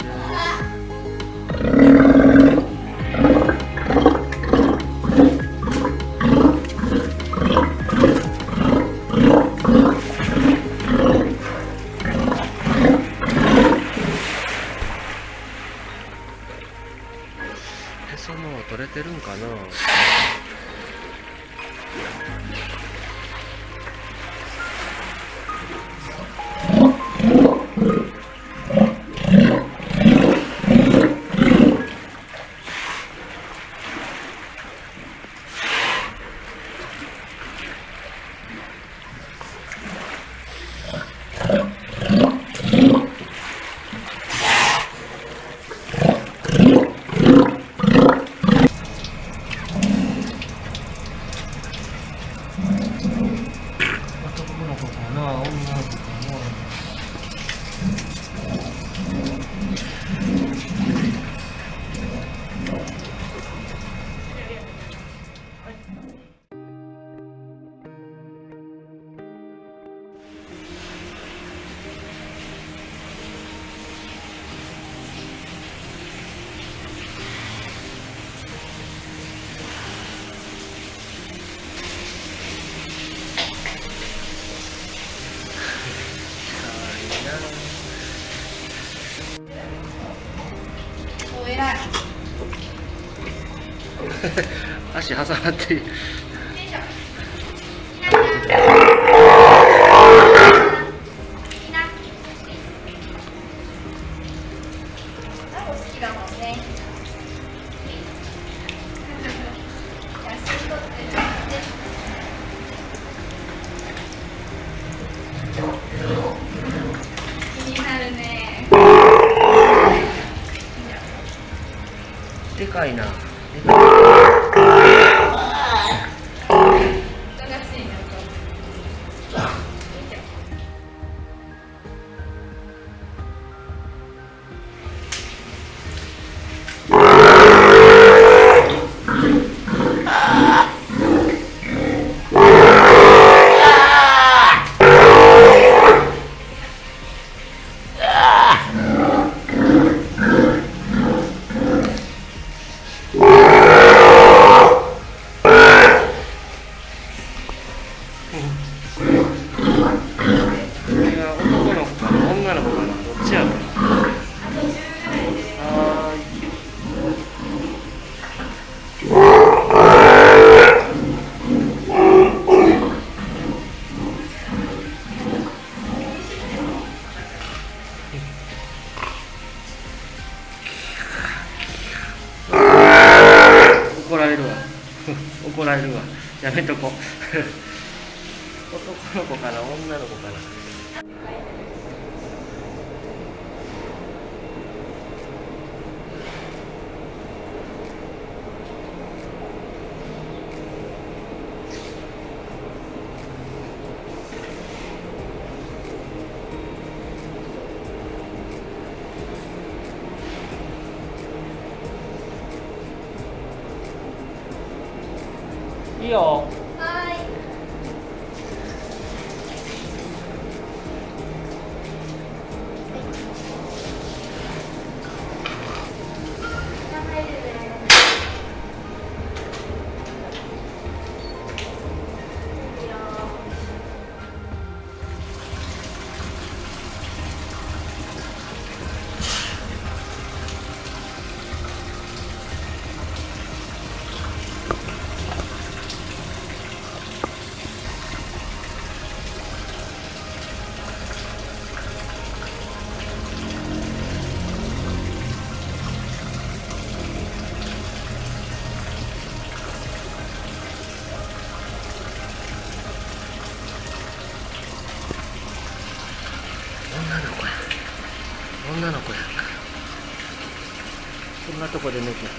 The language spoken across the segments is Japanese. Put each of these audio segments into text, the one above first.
Ah. 足挟まって男の子かな。女の子かな por el otro.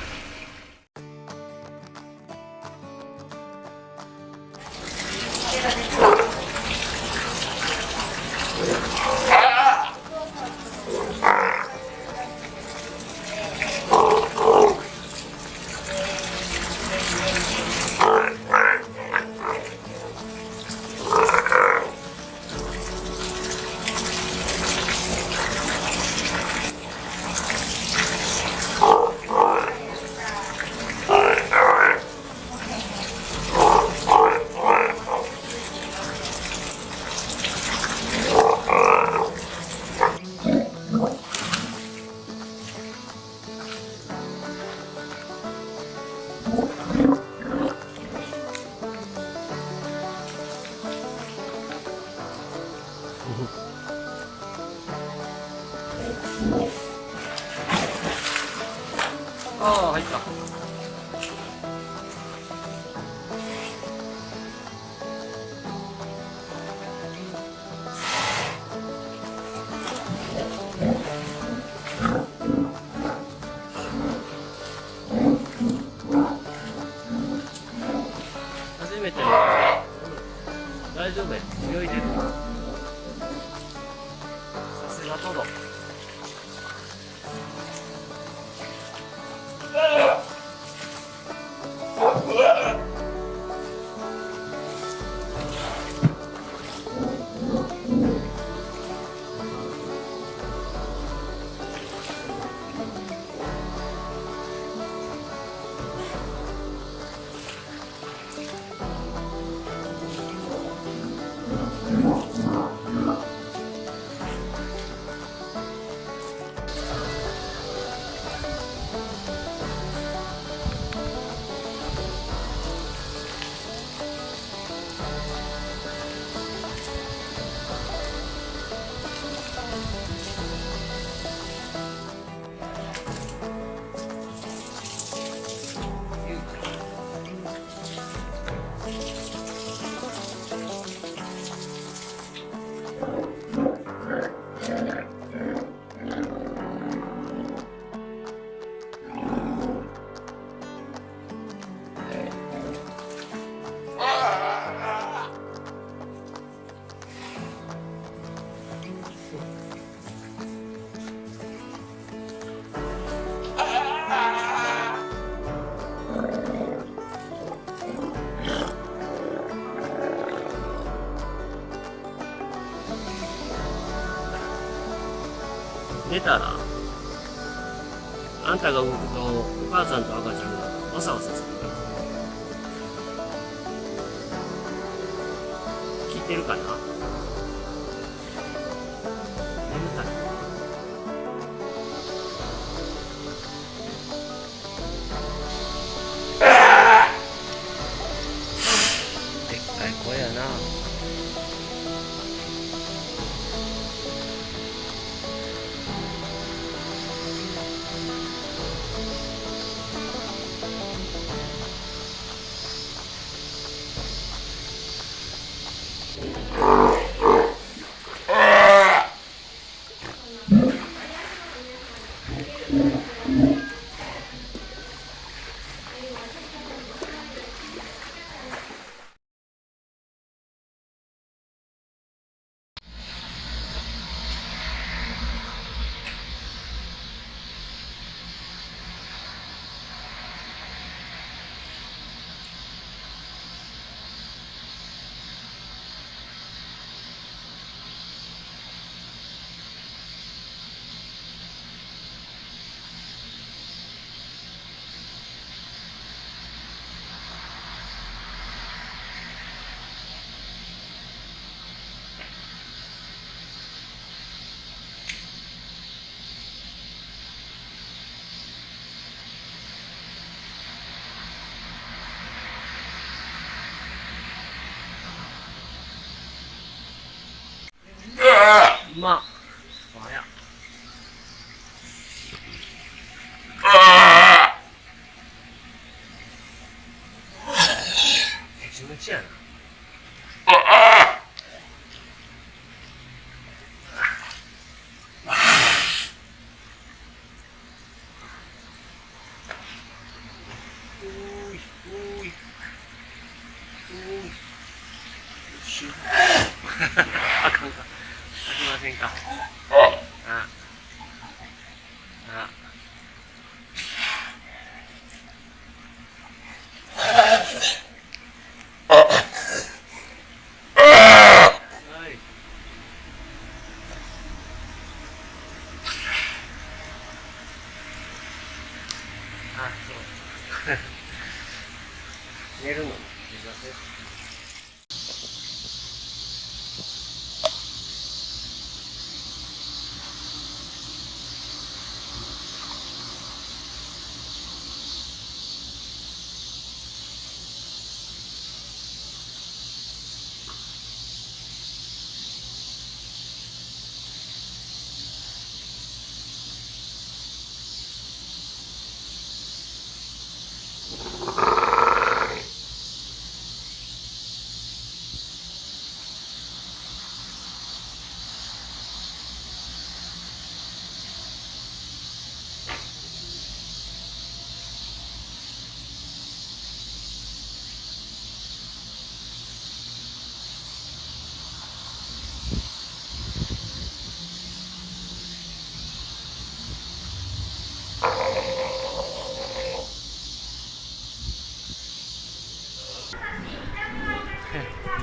んたが動くとお母さんと赤ちゃんがわさわさ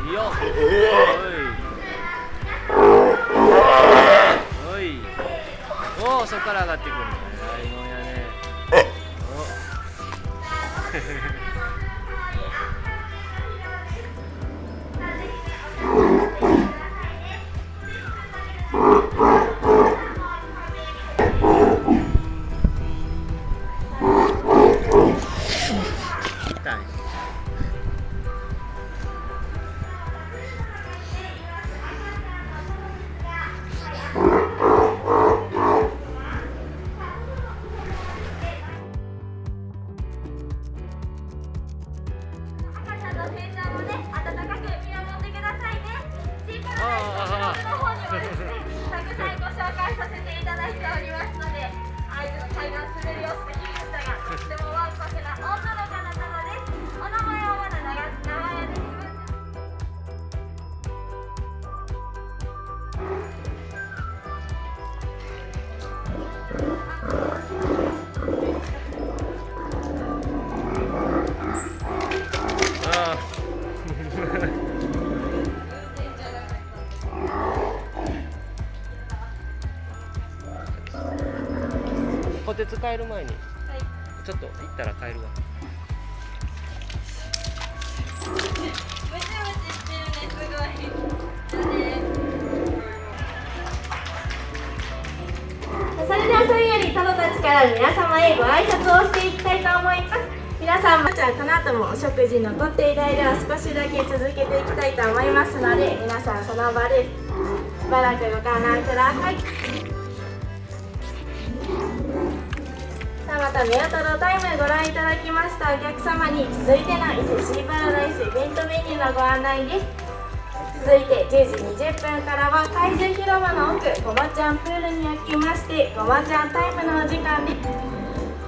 い。い。よ。おい。おい。おお、そこから上がってくる帰る前にはい。ちょっと行ったら帰るわ。それではそれよりトドたちから皆様へご挨拶をしていきたいと思います皆さんもじゃあこの後もお食事のとっている間は少しだけ続けていきたいと思いますので皆さんその場でしばらくご観覧くださいまたメアトロタイムご覧いただきました。お客様に続いての伊勢シーパラダイスイベントメニューのご案内です。続いて10時20分からは怪獣広場の奥ごまちゃんプールにやきましてごまちゃんタイムのお時間です。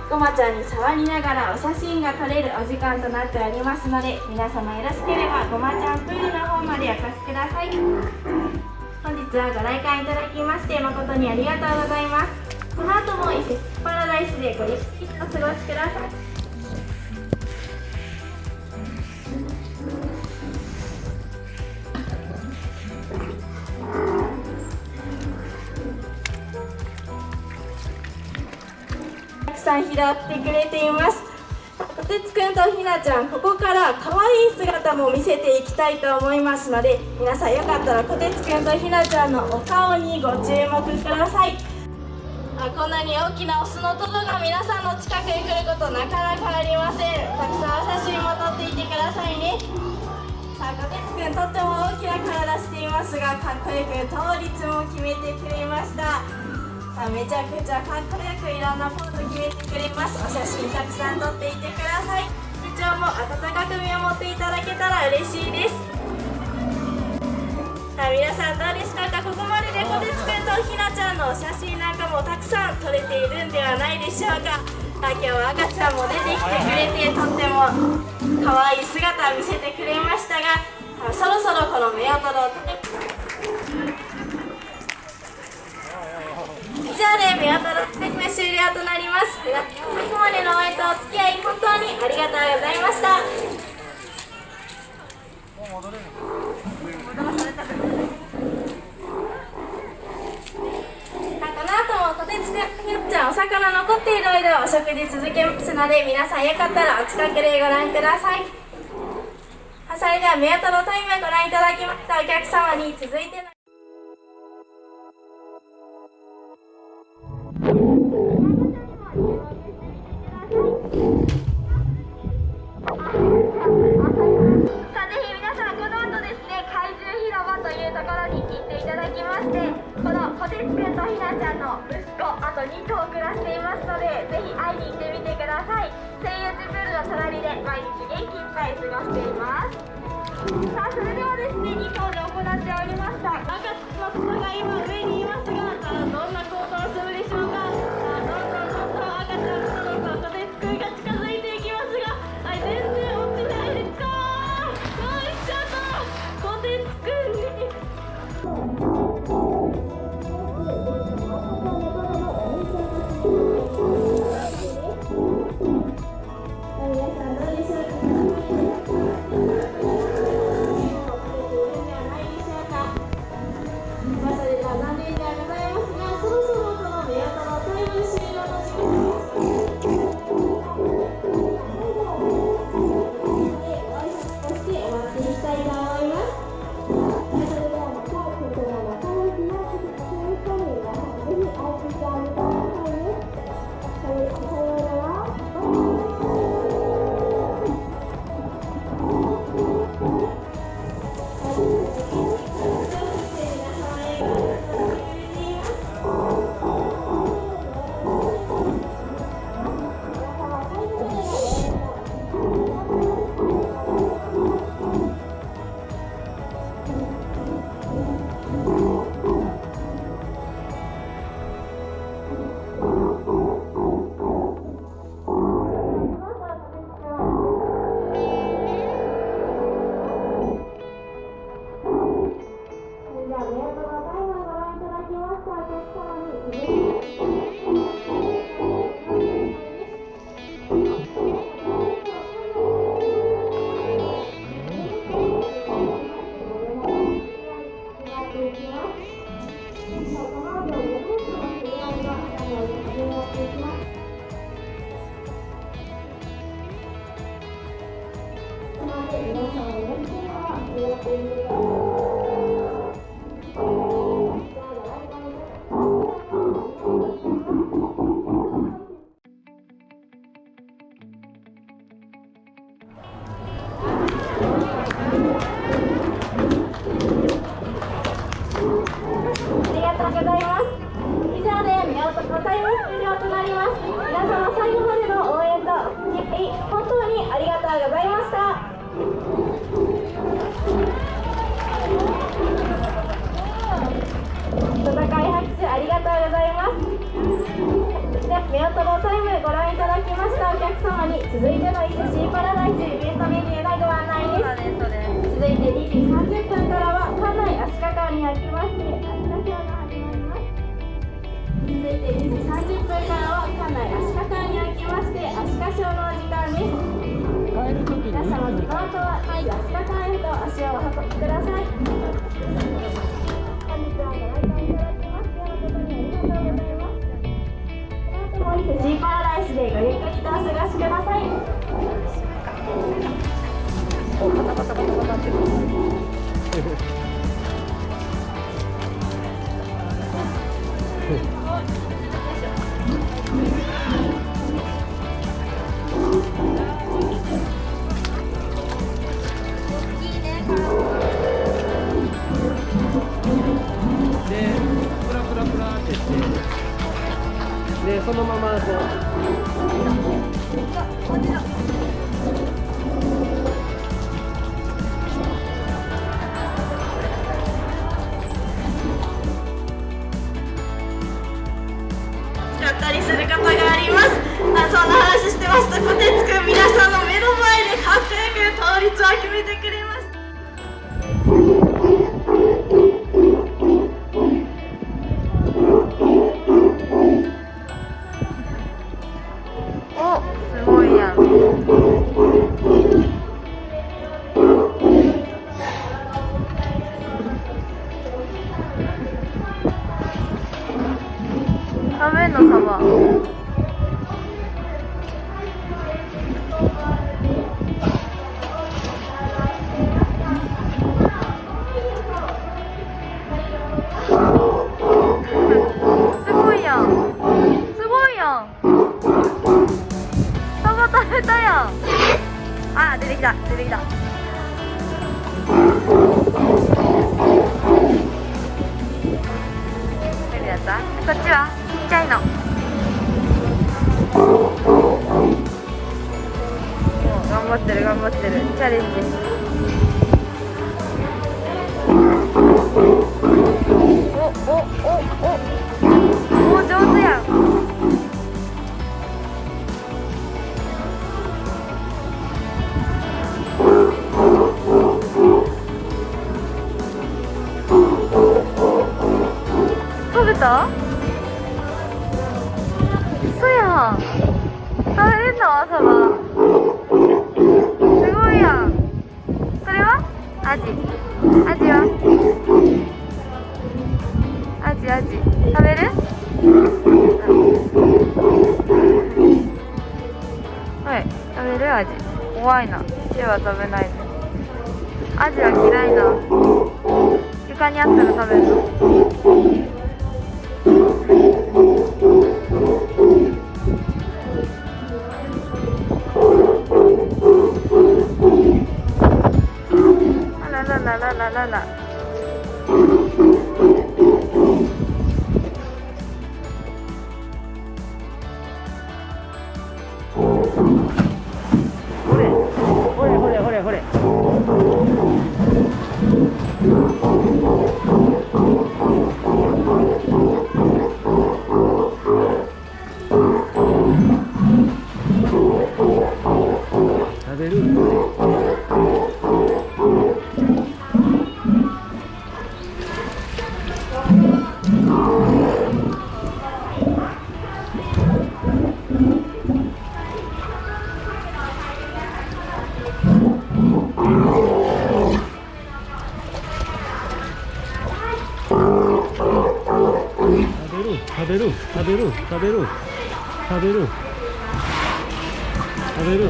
ごまちゃんに触りながらお写真が撮れるお時間となっておりますので皆様よろしければごまちゃんプールの方までお越しください。本日はご来館いただきまして誠にありがとうございます。この後も伊勢パラダイスでごゆっくりお過ごしください。たくさん拾ってくれています。こてつくんとひなちゃんここから可愛い姿も見せていきたいと思いますので皆さんよかったらこてつくんとひなちゃんのお顔にご注目ください。あこんなに大きなオスのトドが皆さんの近くに来ることなかなかありません。たくさん写真も撮っていてくださいね。さあこてつくんとっても大きな体していますがかっこよく倒立も決めてくれました。さあめちゃくちゃかっこよくいろんなポーズ決めてくれます。お写真たくさん撮っていてください。部長も温かく見守っていただけたら嬉しいです。さあ皆さんどうでしたか？ここまででこてつくんとひなちゃんのお写真もたくさん取れているんではないでしょうか。今日は赤ちゃんも出てきてくれてとっても可愛い姿を見せてくれましたがそろそろこの目を取ろうと以上で目を取ろう終了となります。ここまでのお相とお付き合い本当にありがとうございました。でじゃお魚残っている間ろお食事続けますので皆さんよかったらお近くでご覧ください。それでは目当たのタイムをご覧いただきましたお客様に続いての方は安田館へと足をお運びください本日はご来館いただきますにありがとうございますこの後もパラダイスでごゆっくりとお過ごしください。ま すったりする方があります。あそんな話してますとこてつくん皆さんの目の前でかっく倒立を決めてくれます。嘘やん。食べれんの？朝はすごいやん。それは？アジアジは？アジアジ食べる？はい。食べる？アジ怖いな。手は食べないで。アジは嫌いな。床にあったら食べる食べる。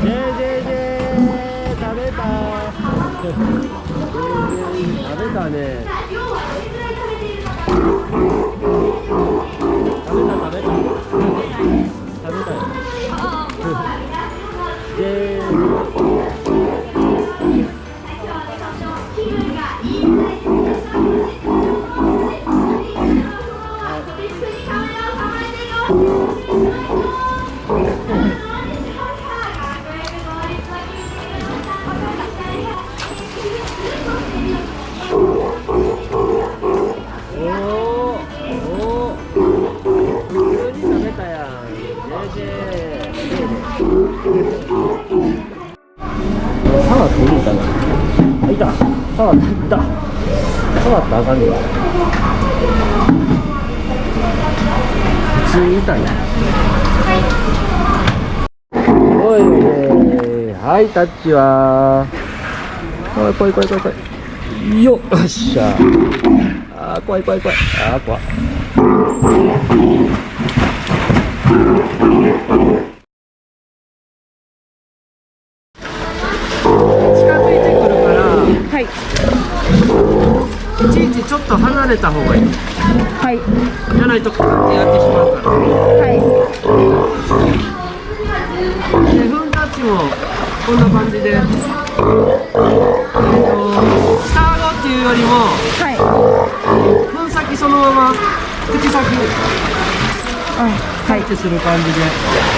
ジェジェジェ食べたジェジェ食べたね。はいタッチは。おい来い来い来い来い。よっしゃ。あー怖い怖い怖い。あー怖い。近づいてくるからはい。いちいちちょっと離れた方がいい。はいじゃないとカーってやってしまうからはい。でフンタッチもこんな感じでえっとスタートっていうよりもはい。分先そのまま口先。あはい。タッチする感じで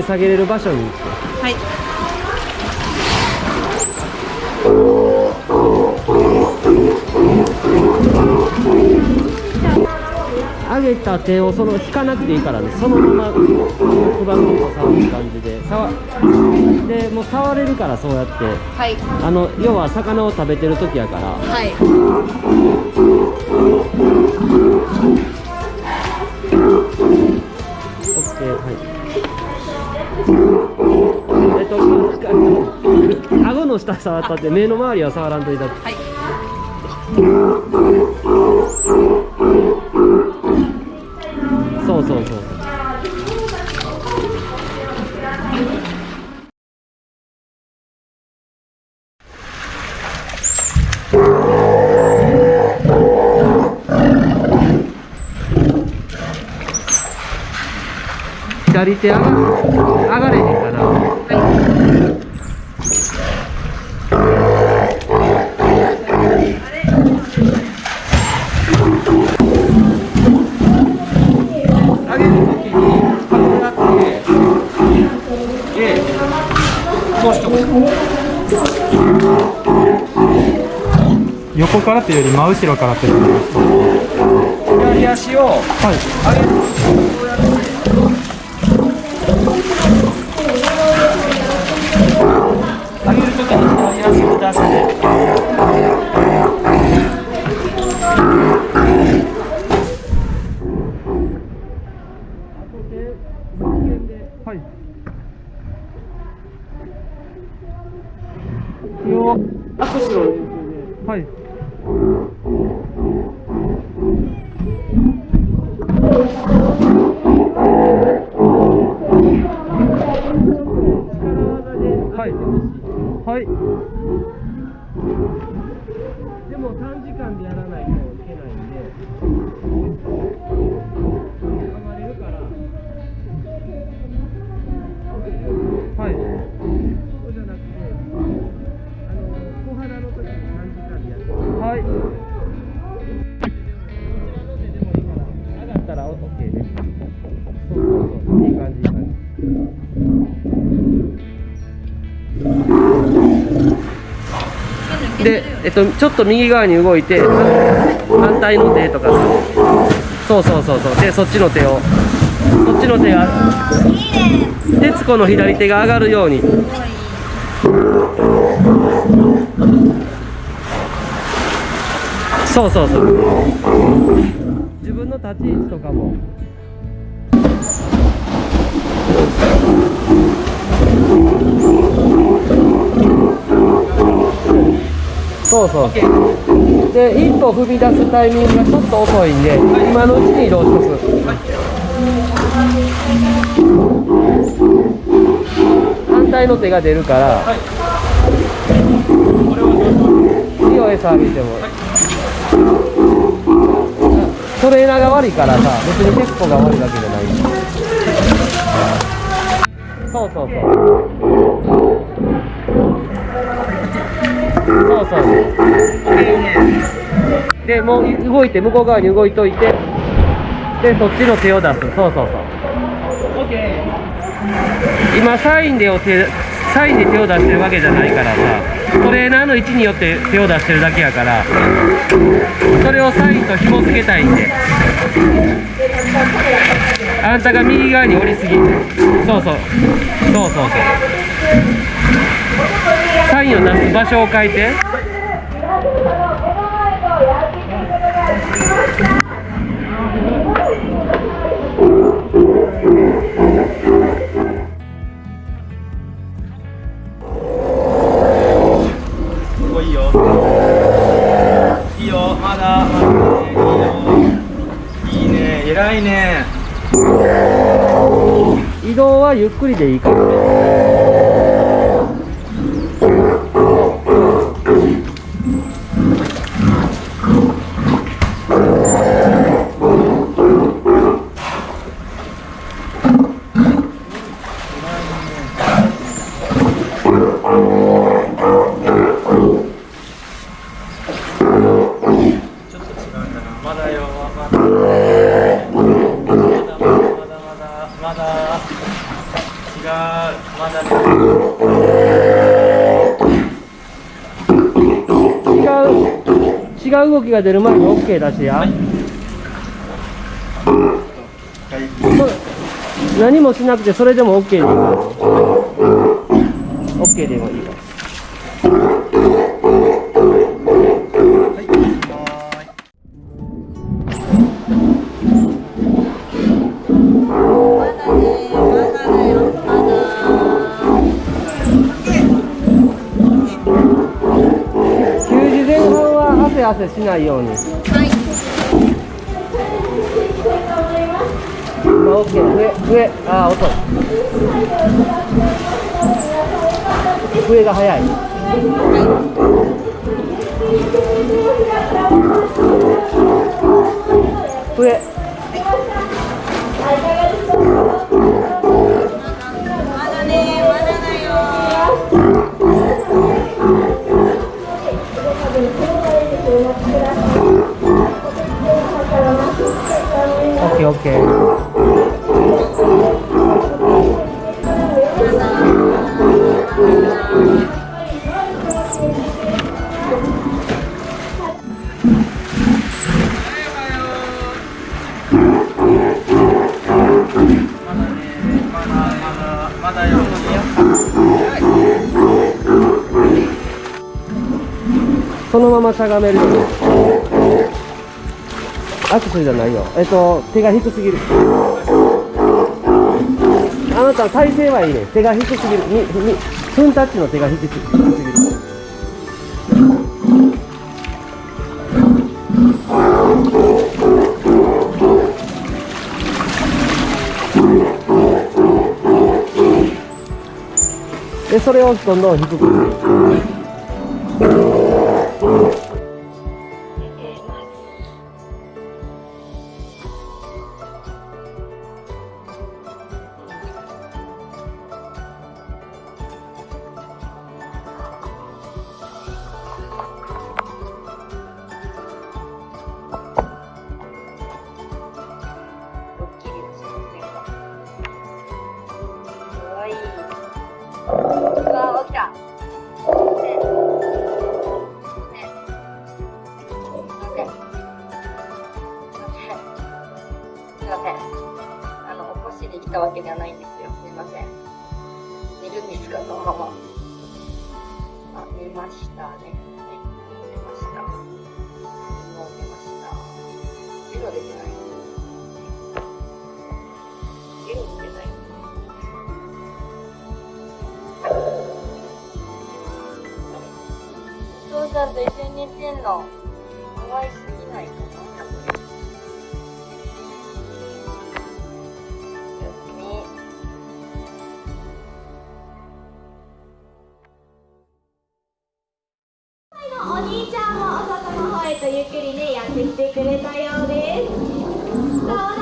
に下げれる場所に行って。はい。上げた手をその引かなくていいからねそのまま黒板のと触る感じで触でもう触れるからそうやって。はい。あの要は魚を食べてる時やから。はい顎の下触ったって目の周りは触らんといたって。はい。そうそうそう左手上が上がれへんかな、横からというより真後ろからってことです。か左足を上げるはいっと、ちょっと右側に動いて反対の手とか。そうそうそうそう。でそっちの手を。そっちの手が徹子の左手が上がるように。そうそうそう。自分の立ち位置とかも。そうそう。で一歩踏み出すタイミングがちょっと遅いんで今のうちに移動しますはい反対の手が出るからいい餌あげても。トレーナーが悪いからさ別にテスコが悪いわけじゃない。そうそうそう。そうそうでもう動いて向こう側に動いといて。でそっちの手を出す。そうそうそう。今サインでお手サインで手を出してるわけじゃないからさ。トレーナーの位置によって手を出してるだけやから。それをサインと紐付けたいんで。あんたが右側に降りすぎ。そうそう。そうそうそう。サインを出す場所を変えて。おいいよ。いいよまだまだ。いいよいいね。偉いね。移動はゆっくりでいいからねちょっと違うんだなまだまだね違う違う動きが出る前に OK 出してや、はい。そ何もしなくてそれでも OK でいせしないように。はいオッケー。上上。ああ遅い。上が早い。上。オッそのまましゃがめるようにアクセルじゃないよ。えっと手が低すぎる。あなた体勢はいいね。手が低すぎる。ににフンタッチの手が低す低すぎる。でそれをどんどん低く。すい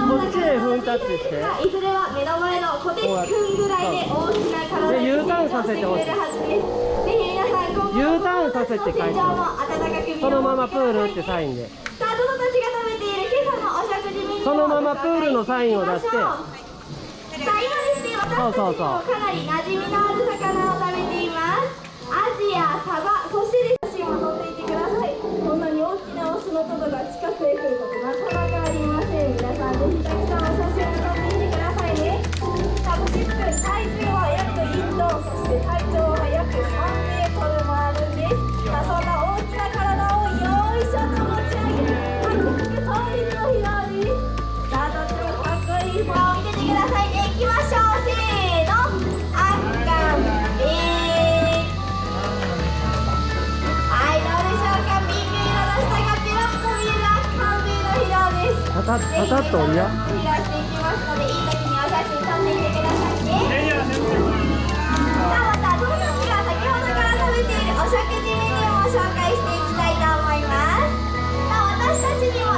こっちへ踏んタッチして。いずれは目の前の小手くんぐらいで大きな体で U ターンさせてほしい。ぜひ皆さん今後 U ターンさせてそのままプールってサインで。さあたちが食べている今朝のお食事メニューをそのままプールのサインを出してさあ今ですね私たちもかなり馴染みのある魚を食べています。アジやサバそして写真を撮っていてください。こんなに大きなオスのトドが近くへ来ることなかなか Thank you. タッと折りや。飛び出していきまたどのたちが先ほどから食べているお食事メニューを紹介していきたいと思います。さあ私たちにも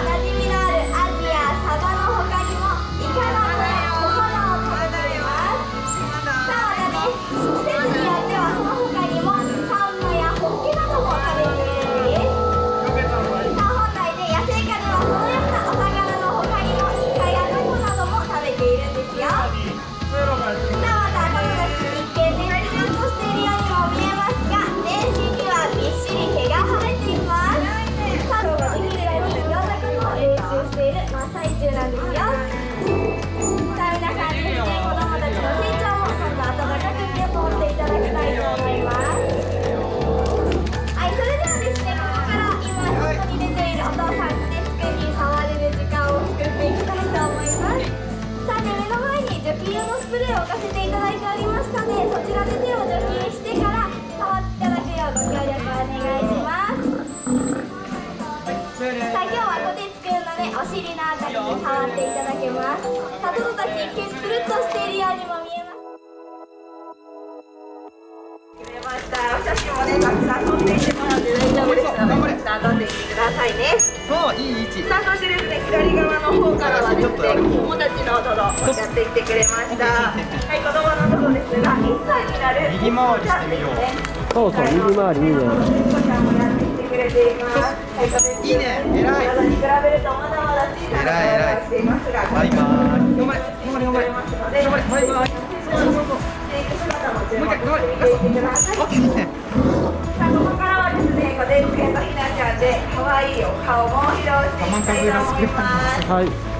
していってくださいあここからはですね、こでつけとひなちゃんで可愛いお顔も披露していきたいと思います。はい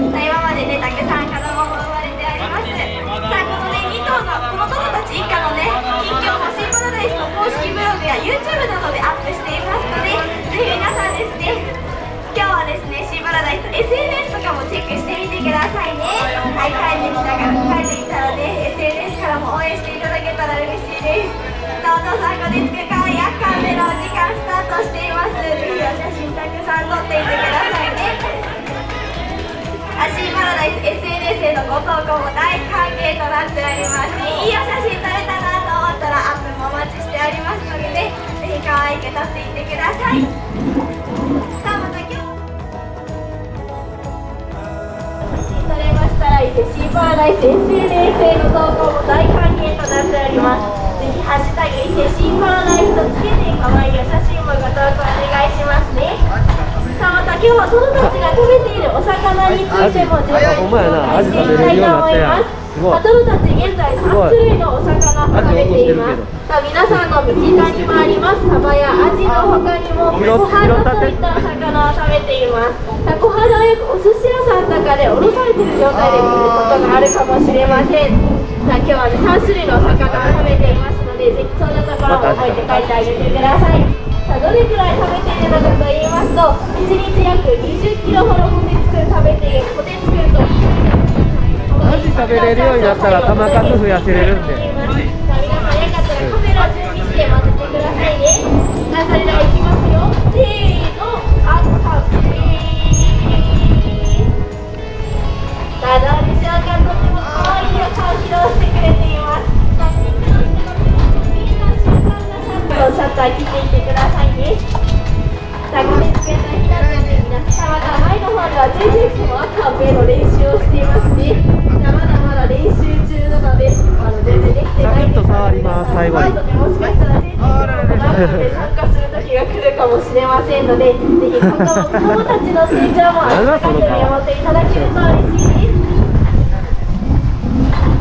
さあ今までね、たくさん子供も生まれてあります。さあこのね、2頭のこのトドたち一家のね、近況もシーパラダイスの公式ブログや YouTube などでアップしていますので、ぜひ皆さんですね、今日はですね、シーパラダイス SNS とかもチェックしてみてくださいね。はい、帰ってきたから、帰ってきたらね、SNS からも応援していただけたら嬉しいです。さあお父さんこでつくかやっかんでのお時間スタートしています。ぜひお写真たくさん撮っていてくださいね。アシーパラダイス SNS へのご投稿も大歓迎となっておりますいいお写真撮れたなと思ったらアップもお待ちしておりますのでねぜひ可愛く撮っていってくださいれましたら伊勢シーパラダイス SNS への投稿も大歓迎となっておりますぜひハッシュタグ伊勢シーパラダイスとつけて可愛いお写真もご投稿お願いしますね。さあまた今日はトドたちが食べているお魚についても情報を紹介していきたいと思いますすごいまあトドたち現在3種類のお魚を食べていますさあ皆さんの身近にもありますサバやアジの他にも拾コハダといったお魚を食べています。さあコハダはよくお寿司屋さんとかでおろされている状態で見ることがあるかもしれません。さあ今日はね3種類のお魚を食べていますのでぜひそんなところも覚えて帰ってあげてください。さあどれくらい食べているのかと言いますと1日約20キロほどポテチくん食べているポテチくんと。アジ食べれるようになったら玉数増やせれるんで。皆さんよかったらカメラ準備して待っててくださいね。さあそれではしてくれていますのシャッター切っていってくださいねさあこれつけたひな皆さんまた前の方では JJ も赤ベの練習をしていますねさあまだまだ練習中なのであの全然できてないんですサクッと触ります最後で もしかしたら JJ もで参加する時が来るかもしれませんのでぜひ今後もたちの成長も温か。く見守っていただけると嬉しいです。さ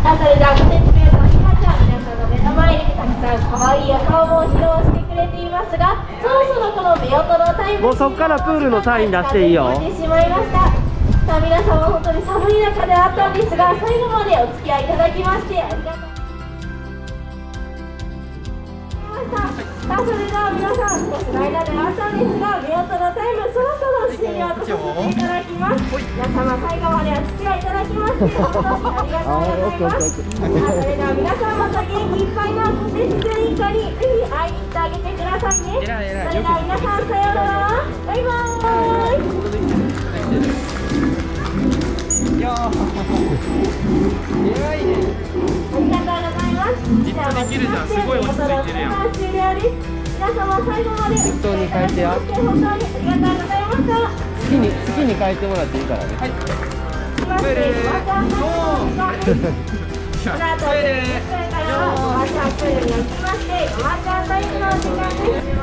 あそれではご説明のひなちゃん皆さんの目の前にたくさん可愛いお顔も披露してくれていますがそろそろこの目音のタイムもうそっからプールのサイン出していいよ。してしまいましたさあ皆様本当に寒い中であったんですが最後までお付き合いいただきましてありがとうさあそれでは皆さん少しの間ではあったんですが目音のタイムそろそろ終了とさせていただきます皆様最後までお付き合いいただきまして本当にありがとうございますさあそれでは皆さんまた元気いっぱいのコテツくん一家にぜひ会いに行ってあげてくださいねそれでは皆さんさようならバイバーイいやー偉いねありがとうございます。じゃあ、できるじゃんすごい落ち着いてるやん終了です。皆様最後まで。適当に書いてや本当にありがとうございました。に好きに書いてもらっていいからねすいませんまたこの後、これからはおばちゃんプールに行きまして、おばちゃんタイムの時間です。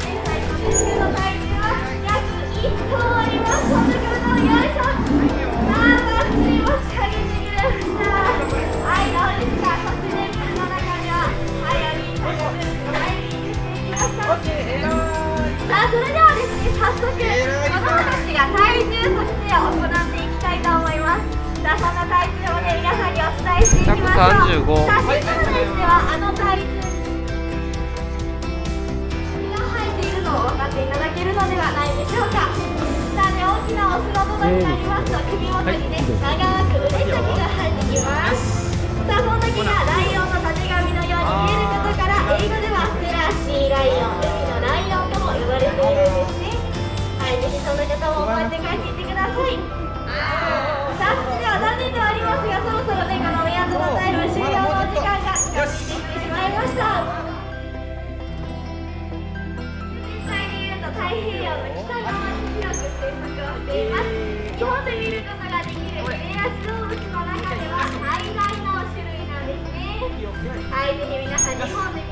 現在の練習のタイムは約1分あります。ことをよいしょ。さあ、バッチリさあそれではですね早速子供たちが体重測定を行っていきたいと思います。さあそんな体重をね皆さんにお伝えしていきましょう。135さあシンプルではあの体重が入っているのを分かっていただけるのではないでしょうか。さあね大きなお風呂場になりますと首元にね長く腕先が入ってきます。さあその時がライオンのたてがみのように見えることから英語ではフラッシ海のライオンとも呼ばれているんですね。はい、ぜひその方も覚えて帰っていってください。さあ、では残念ではありますがそろそろね、この宮のタイム終了の時間が近づいてきてしまいました。実際に言うと太平洋の北側に広く生息をしています日本で見ることができるヒレアシ動物の中では最大の種類なんですね。はい、ぜひ皆さん日本で